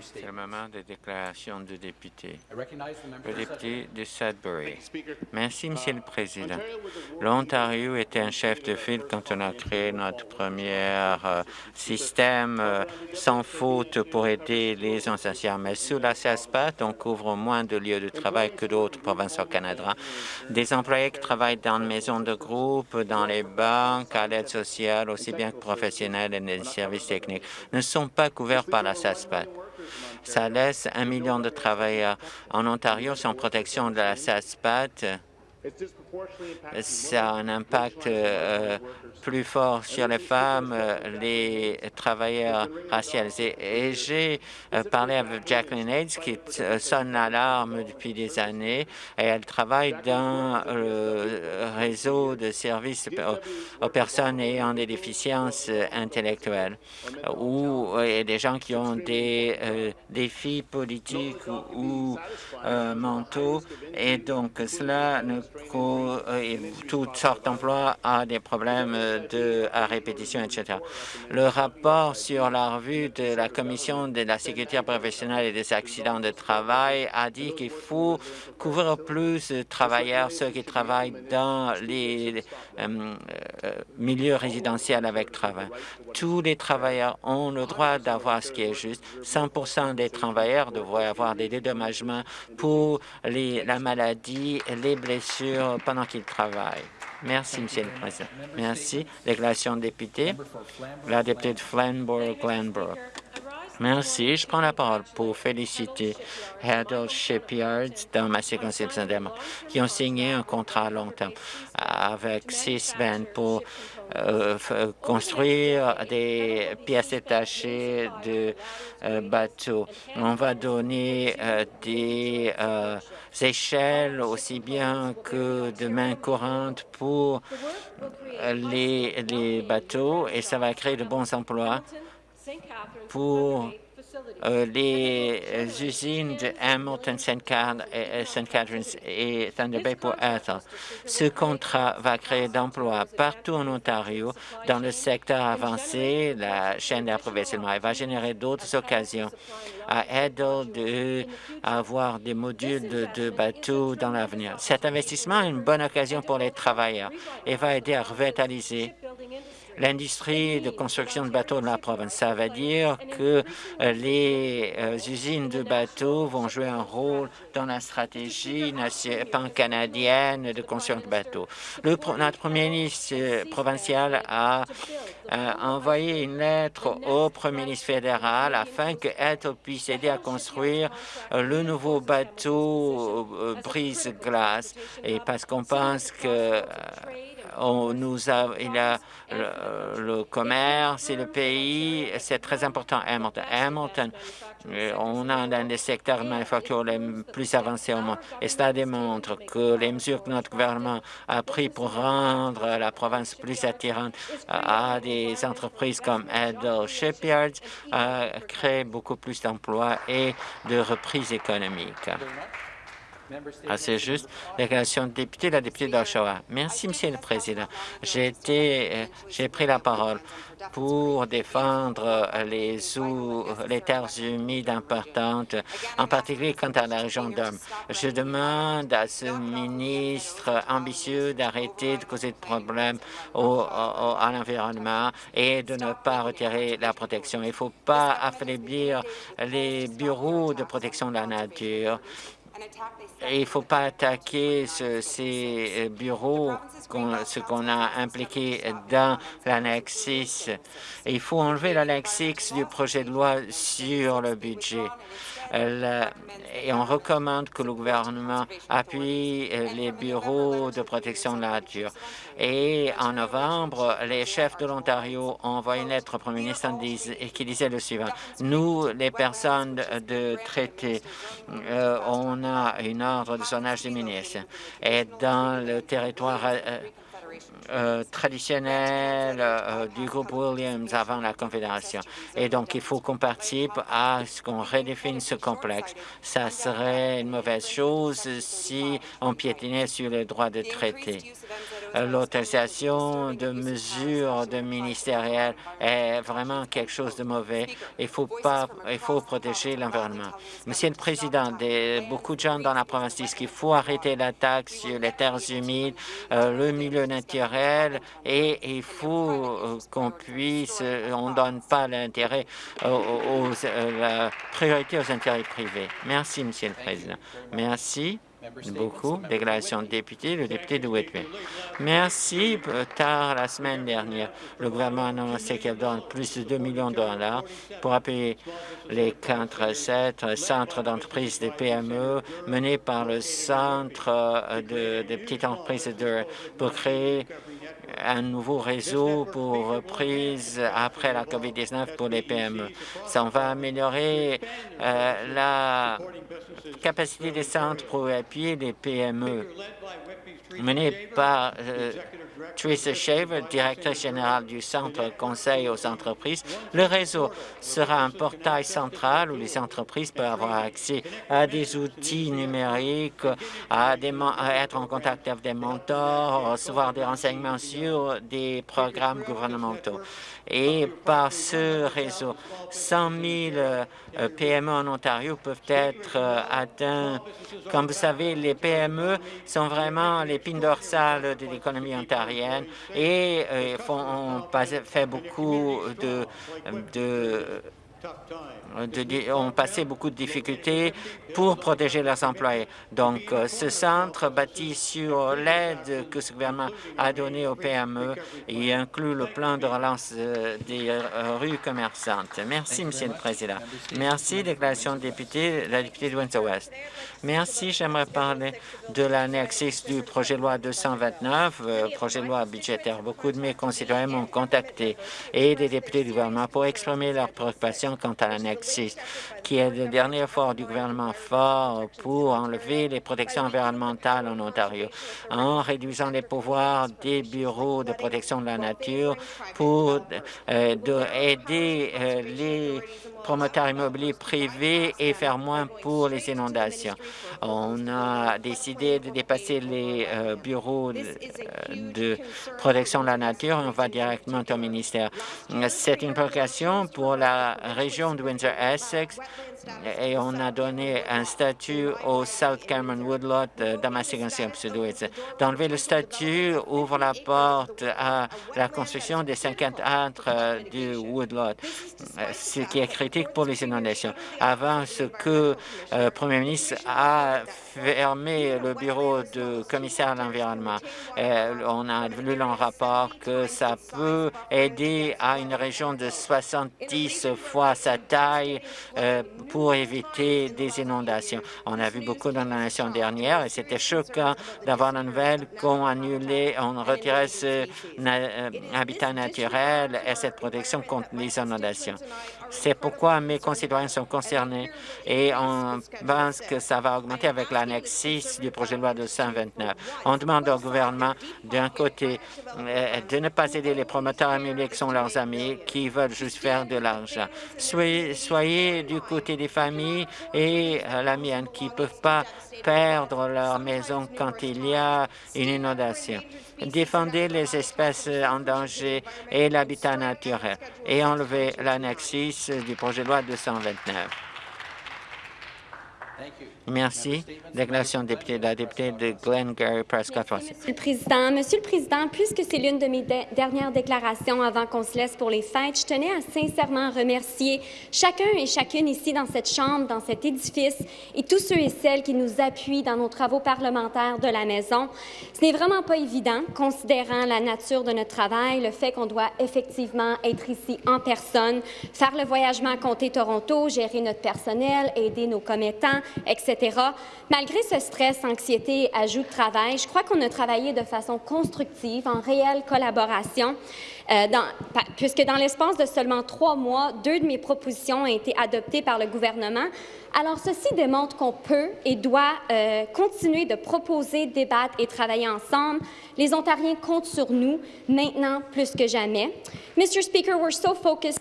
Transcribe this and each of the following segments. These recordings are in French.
C'est le moment des déclarations de députés. Le député de Sudbury. Merci, Monsieur le Président. L'Ontario était un chef de file quand on a créé notre premier euh, système euh, sans faute pour aider les anciens. Mais sous la CESPAT, on couvre moins de lieux de travail que d'autres provinces au Canada. Des employés qui travaillent dans les maisons de groupe, dans les banques, à l'aide sociale, aussi bien que professionnels et les services techniques, ne sont pas couverts par la SASPAT. Ça laisse un million de travailleurs. En Ontario sans protection de la SASPAT ça a un impact euh, plus fort sur les femmes, euh, les travailleurs racialisés. Et j'ai euh, parlé avec Jacqueline Hayes qui sonne l'alarme depuis des années. et elle travaille dans le réseau de services aux, personnes ayant des déficiences intellectuelles ou des gens qui ont des défis politiques ou, mentaux. Et donc, cela ne toutes sortes d'emplois à des problèmes de, à répétition, etc. Le rapport sur la revue de la Commission de la sécurité professionnelle et des accidents de travail a dit qu'il faut couvrir plus de travailleurs, ceux qui travaillent dans les euh, euh, milieux résidentiels avec travail. Tous les travailleurs ont le droit d'avoir ce qui est juste. 100% des travailleurs devraient avoir des dédommagements pour la maladie, les blessures pendant qu'ils travaillent. Merci, Monsieur le Président. Merci. Déclaration de député. La députée de Flamborough-Glenbrook. Merci. Je prends la parole pour féliciter Heddle Shipyards dans ma circonscription qui ont signé un contrat à long terme avec six semaines pour construire des pièces détachées de euh, bateaux. On va donner euh, des échelles aussi bien que de main courantes pour les, les bateaux et ça va créer de bons emplois pour euh, les usines de Hamilton, St. Catharines et Thunder Bay pour Ethel. Ce contrat va créer d'emplois partout en Ontario dans le secteur avancé, la chaîne d'approvisionnement. Il va générer d'autres occasions à Ethel d'avoir des modules de, de bateaux dans l'avenir. Cet investissement est une bonne occasion pour les travailleurs et va aider à revitaliser l'industrie de construction de bateaux de la province. Ça veut dire que euh, les euh, usines de bateaux vont jouer un rôle dans la stratégie pan-canadienne de construction de bateaux. Le, notre premier ministre euh, provincial a envoyé une lettre au premier ministre fédéral afin que puisse aider à construire le nouveau bateau brise-glace et parce qu'on pense que on nous a, il a le, commerce et le pays, c'est très important Hamilton. Hamilton, euh, on a un des secteurs de manufacture les plus avancés au monde. Et cela démontre que les mesures que notre gouvernement a prises pour rendre la province plus attirante à des entreprises comme Edel Shipyards a créé beaucoup plus d'emplois et de reprise économique. Assez ah, juste. Déclaration de député, la députée d'Oshawa. Merci, Monsieur le Président. J'ai euh, j'ai pris la parole pour défendre les, les terres humides importantes, en particulier quant à la région d'Homme. Je demande à ce ministre ambitieux d'arrêter de causer de problèmes au, à l'environnement et de ne pas retirer la protection. Il ne faut pas affaiblir les bureaux de protection de la nature il ne faut pas attaquer ces euh, bureaux, ce qu'on a impliqué dans l'annexe 6. Il faut enlever l'annexe 6 du projet de loi sur le budget et on recommande que le gouvernement appuie euh, les bureaux de protection de la nature. Et en novembre, les chefs de l'Ontario ont envoyé une lettre au premier ministre qui disait le suivant. Nous, les personnes de traité, euh, on a une ordre de zonage des ministres. Et dans le territoire euh, euh, traditionnelle euh, du groupe Williams avant la Confédération. Et donc, il faut qu'on participe à ce qu'on redéfinisse ce complexe. Ça serait une mauvaise chose si on piétinait sur le droit de traiter. Euh, l'autorisation de mesures de ministérielles est vraiment quelque chose de mauvais. Il faut protéger l'environnement. Monsieur le Président, beaucoup de gens dans la province disent qu'il faut arrêter la taxe sur les terres humides, euh, le milieu naturel, et il faut euh, qu'on puisse, on ne donne pas l'intérêt aux, la priorité aux intérêts privés. Merci, Monsieur le Président. Merci beaucoup. Déclaration de député, le député de Whitby. Merci. Tard la semaine dernière, le gouvernement a annoncé qu'il donne plus de 2 millions de dollars pour appuyer les 4-7 centres d'entreprise des PME menés par le Centre de, de petites entreprises de, pour créer un nouveau réseau pour reprise après la COVID-19 pour les PME. Ça va améliorer euh, la capacité des centres pour appuyer les PME mené par euh, Teresa Shaver, directrice générale du Centre Conseil aux entreprises. Le réseau sera un portail central où les entreprises peuvent avoir accès à des outils numériques, à, être en contact avec des mentors, recevoir des renseignements sur des programmes gouvernementaux. Et par ce réseau, 100 000 euh, PME en Ontario peuvent être euh, atteints. Comme vous savez, les PME sont vraiment l'épine dorsale de l'économie ontarienne et euh, font, ont fait beaucoup de ont passé beaucoup de difficultés pour protéger leurs employés. Donc, euh, ce centre bâti sur l'aide que ce gouvernement a donnée aux PME et inclut le plan de relance euh, des euh, rues commerçantes. Merci, Monsieur le Président. Merci, déclaration de député, la députée de Windsor-West. Merci. J'aimerais parler de l'annexe du projet de loi 229, projet de loi budgétaire. Beaucoup de mes concitoyens m'ont contacté et des députés du gouvernement pour exprimer leurs préoccupations quant à l'annexe qui est le dernier effort du gouvernement fort pour enlever les protections environnementales en Ontario, en réduisant les pouvoirs des bureaux de protection de la nature pour euh, aider euh, les promoteurs immobiliers privés et faire moins pour les inondations. On a décidé de dépasser les euh, bureaux de, protection de la nature. On va directement au ministère. C'est une préoccupation pour la région de Windsor-Essex et on a donné un statut au South Cameron Woodlot euh, ma D'enlever le statut ouvre la porte à la construction des 50 acres euh, du Woodlot, euh, ce qui est critique pour les inondations. Avant ce que le Premier ministre a fermé le bureau de commissaire à l'environnement, on a vu dans le rapport que ça peut aider à une région de 70 fois sa taille pour éviter des inondations. On a vu beaucoup d'inondations dernières et c'était choquant d'avoir la nouvelle qu'on annulait, on retirait ce euh, habitat naturel et cette protection contre les inondations. C'est pourquoi mes concitoyens sont concernés et on pense que ça va augmenter avec l'annexe 6 du projet de loi de 129. On demande au gouvernement, d'un côté, euh, de ne pas aider les promoteurs immobiliers qui sont leurs amis, qui veulent juste faire de l'argent. Soyez, soyez du côté des familles et euh, la mienne qui ne peuvent pas perdre leur maison quand il y a une inondation. Défendez les espèces en danger et l'habitat naturel et enlevez l'annexe 6 du projet de loi 229. Merci. Déclaration de député de la députée de Glengarry Prescott. Monsieur le Président, Monsieur le Président, puisque c'est l'une de mes dernières déclarations avant qu'on se laisse pour les fêtes, je tenais à sincèrement remercier chacun et chacune ici dans cette Chambre, dans cet édifice, et tous ceux et celles qui nous appuient dans nos travaux parlementaires de la maison. Ce n'est vraiment pas évident, considérant la nature de notre travail, le fait qu'on doit effectivement être ici en personne, faire le voyagement à Comté Toronto, gérer notre personnel, aider nos commettants, etc. Malgré ce stress, anxiété, ajout de travail, je crois qu'on a travaillé de façon constructive, en réelle collaboration. Euh, puisque dans l'espace de seulement trois mois, deux de mes propositions ont été adoptées par le gouvernement. Alors, ceci démontre qu'on peut et doit euh, continuer de proposer, débattre et travailler ensemble. Les Ontariens comptent sur nous, maintenant plus que jamais. Mr. Speaker, we're so focused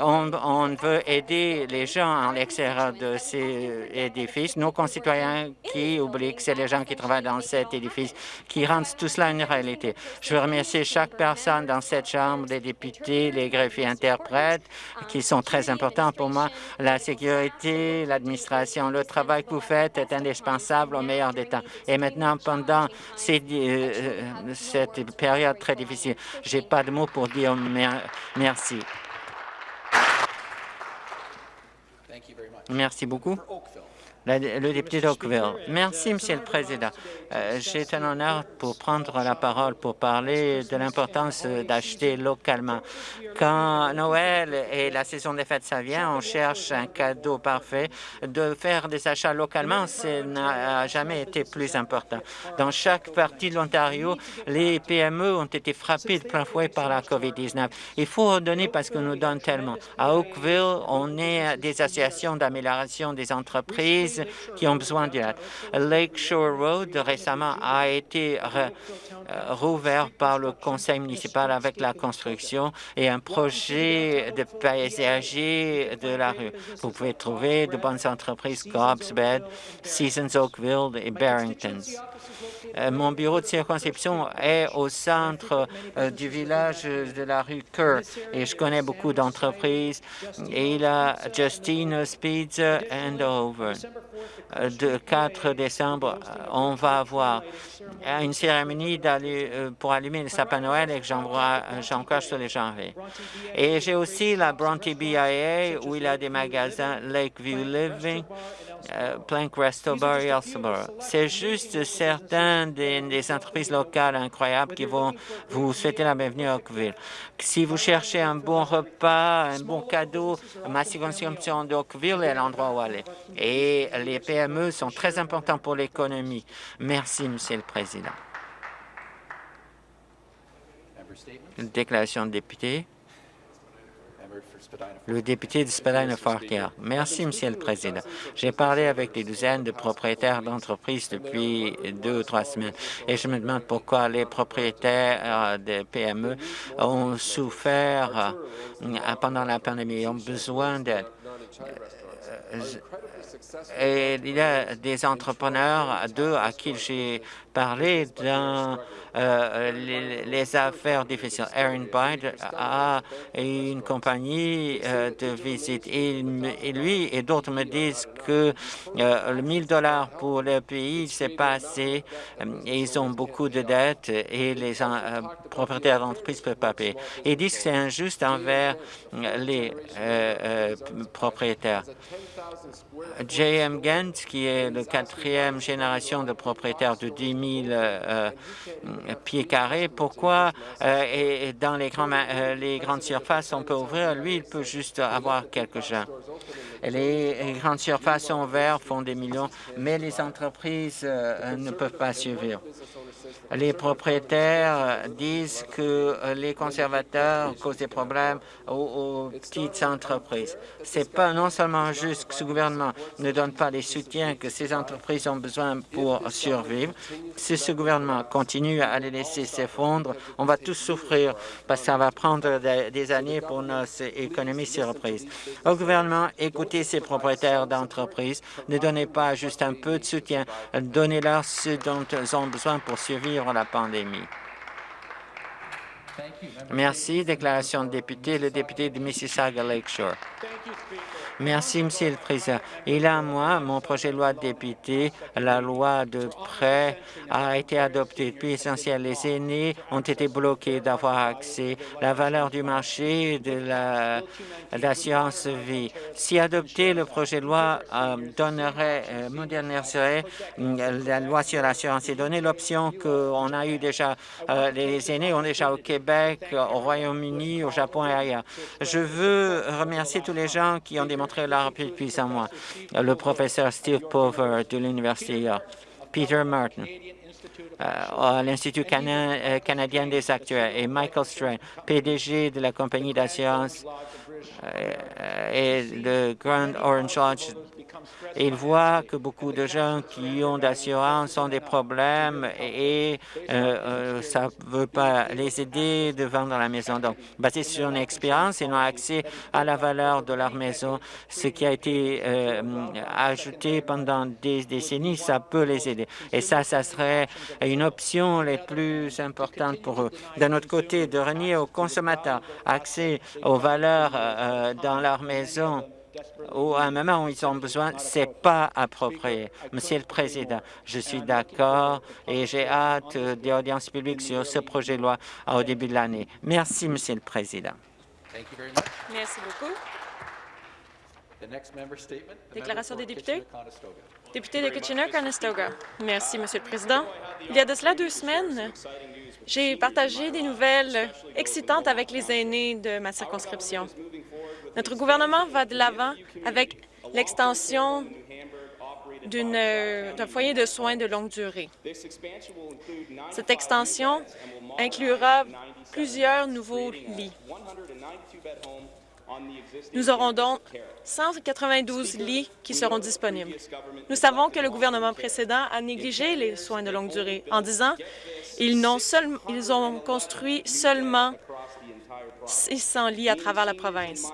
on, veut aider les gens à l'extérieur de ces édifices, nos concitoyens qui oublient que c'est les gens qui travaillent dans cet édifice qui rendent tout cela une réalité. Je veux remercier chaque personne dans cette Chambre, les députés, les greffiers interprètes, qui sont très importants pour moi. La sécurité, l'administration, le travail que vous faites est indispensable au meilleur des temps. Et maintenant, pendant ces, euh, cette période très difficile, j'ai pas de mots pour dire merci. Merci beaucoup le député d'Oakville. Merci, Monsieur le Président. Euh, J'ai un honneur pour prendre la parole pour parler de l'importance d'acheter localement. Quand Noël et la saison des fêtes, ça vient, on cherche un cadeau parfait. De faire des achats localement, ça n'a jamais été plus important. Dans chaque partie de l'Ontario, les PME ont été frappées de plein fouet par la COVID-19. Il faut redonner parce qu'on nous donne tellement. À Oakville, on est des associations d'amélioration des entreprises qui ont besoin d'aide. Lakeshore Road récemment a été euh, rouvert par le conseil municipal avec la construction et un projet de paysager de la rue. Vous pouvez trouver de bonnes entreprises Cobb's Bed, Seasons Oakville et Barrington. Euh, mon bureau de circonscription est au centre euh, du village de la rue Kerr et je connais beaucoup d'entreprises. Il a Justine Speeds and Over. Le 4 décembre, euh, on va avoir une cérémonie pour allumer le sapin Noël et que j'encourage tous les gens. Et j'ai aussi la Bronte BIA où il a des magasins Lakeview Living euh, Plank Restobar et C'est juste certains des, entreprises locales incroyables qui vont vous souhaiter la bienvenue à Oakville. Si vous cherchez un bon repas, un bon cadeau, ma circonscription d'Oakville est l'endroit où aller. Et les PME sont très importants pour l'économie. Merci, Monsieur le Président. Déclaration de député. Le député de spadina Fortier. Merci, Monsieur le Président. J'ai parlé avec des dizaines de propriétaires d'entreprises depuis deux ou trois semaines et je me demande pourquoi les propriétaires euh, de PME ont souffert euh, pendant la pandémie, et ont besoin d'aide. Euh, et il y a des entrepreneurs, deux à qui j'ai parlé dans euh, les, affaires difficiles. Aaron Bide a une compagnie euh, de visite et, lui et d'autres me disent que euh, le 1000 dollars pour le pays, c'est pas assez. Ils ont beaucoup de dettes et les propriétaires d'entreprises ne peuvent pas payer. Ils disent que c'est injuste envers les propriétaires. J.M. Gant, qui est le quatrième génération de propriétaires de 10 000 euh, pieds carrés, pourquoi euh, dans les, euh, les grandes surfaces on peut ouvrir, lui il peut juste avoir quelques gens. Les grandes surfaces sont ouvertes, font des millions, mais les entreprises ne peuvent pas suivre les propriétaires disent que les conservateurs causent des problèmes aux, petites entreprises. C'est pas non seulement juste que ce gouvernement ne donne pas les soutiens que ces entreprises ont besoin pour survivre. Si ce gouvernement continue à les laisser s'effondrer, on va tous souffrir parce que ça va prendre des années pour nos économies se reprise. Au gouvernement, écoutez ces propriétaires d'entreprises. Ne donnez pas juste un peu de soutien. Donnez-leur ce dont ils ont besoin pour survivre la pandémie. Merci. Déclaration de député, le député de Mississauga Lakeshore. Merci, Monsieur le Président. Il a un mois, mon projet de loi de député, la loi de prêt, a été adopté. Depuis essentiel, les aînés ont été bloqués d'avoir accès à la valeur du marché de l'assurance vie. Si adopté, le projet de loi euh, donnerait, euh, moderniserait euh, la loi sur l'assurance et donner l'option qu'on a eu déjà, les aînés ont déjà au Québec, au Royaume-Uni, au Japon et ailleurs. Je veux remercier tous les gens qui ont démontré la depuis un mois. Le professeur Steve Pover de l'Université York Peter Martin à l'Institut canadien des actuaires et Michael Strain, PDG de la compagnie d'assurance et le Grand Orange Lodge et il voit que beaucoup de gens qui ont d'assurance ont des problèmes et, euh, euh, ça ne veut pas les aider de vendre la maison. Donc, basé sur une expérience, ils ont accès à la valeur de leur maison. Ce qui a été euh, ajouté pendant des décennies, ça peut les aider. Et ça, ça serait une option les plus importante pour eux. D'un autre côté, de renier aux consommateurs accès aux valeurs dans leur maison ou à un moment où ils ont besoin, ce n'est pas approprié. Monsieur le Président, je suis d'accord et j'ai hâte des audiences publiques sur ce projet de loi au début de l'année. Merci, Monsieur le Président. Merci beaucoup. Déclaration des députés. Député de Kitchener-Conestoga. Merci, Monsieur le Président. Il y a de cela deux semaines, j'ai partagé des nouvelles excitantes avec les aînés de ma circonscription. Notre gouvernement va de l'avant avec l'extension d'un foyer de soins de longue durée. Cette extension inclura plusieurs nouveaux lits. Nous aurons donc 192 lits qui seront disponibles. Nous savons que le gouvernement précédent a négligé les soins de longue durée en disant ils, ont, construit seulement 600 lits à travers la province.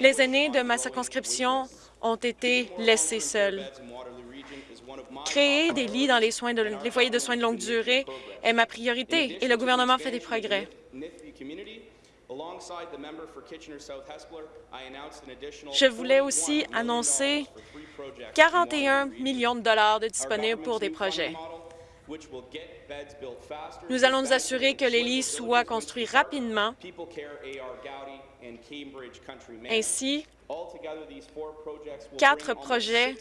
Les aînés de ma circonscription ont été laissés seuls. Créer des lits dans les, soins les foyers de soins de longue durée est ma priorité et le gouvernement fait des progrès. Je voulais aussi annoncer 41 millions de dollars de disponibles pour des projets. Nous allons nous assurer que les lits soient construits rapidement. Ainsi, quatre projets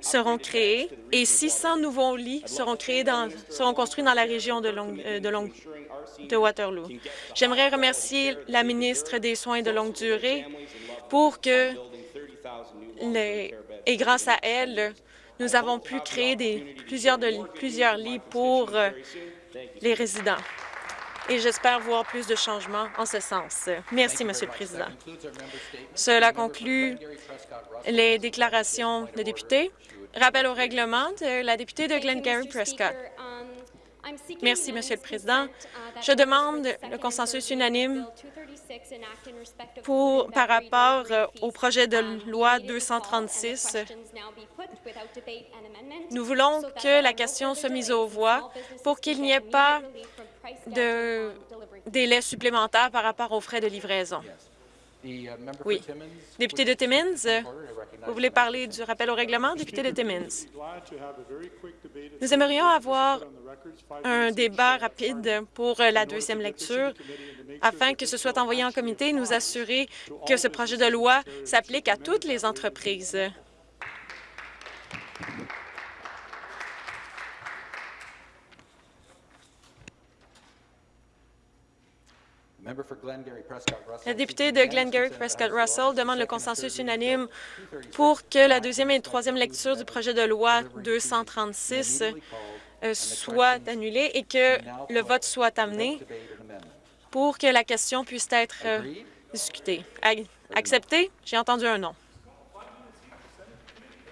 seront créés et 600 nouveaux lits seront, créés dans, seront construits dans la région de, euh, de, de Waterloo. J'aimerais remercier la ministre des Soins de longue durée pour que, les, et grâce à elle, nous avons pu créer des, plusieurs, de, plusieurs lits pour les résidents. Et j'espère voir plus de changements en ce sens. Merci, Monsieur le Président. Cela conclut les déclarations de députés. Rappel au règlement de la députée de Glengarry Prescott. Merci, Monsieur le Président. Je demande le consensus unanime pour, par rapport euh, au projet de loi 236. Nous voulons que la question soit mise aux voix pour qu'il n'y ait pas de délai supplémentaire par rapport aux frais de livraison. Uh, oui. Député de Timmins, vous voulez parler du rappel au règlement? Député de Timmins? Nous aimerions avoir un débat rapide pour la deuxième lecture afin que ce soit envoyé en comité et nous assurer que ce projet de loi s'applique à toutes les entreprises. La députée de Glengarry-Prescott-Russell demande le consensus unanime pour que la deuxième et troisième lecture du projet de loi 236 euh, soit annulée et que le vote soit amené pour que la question puisse être euh, discutée. Accepté? J'ai entendu un non.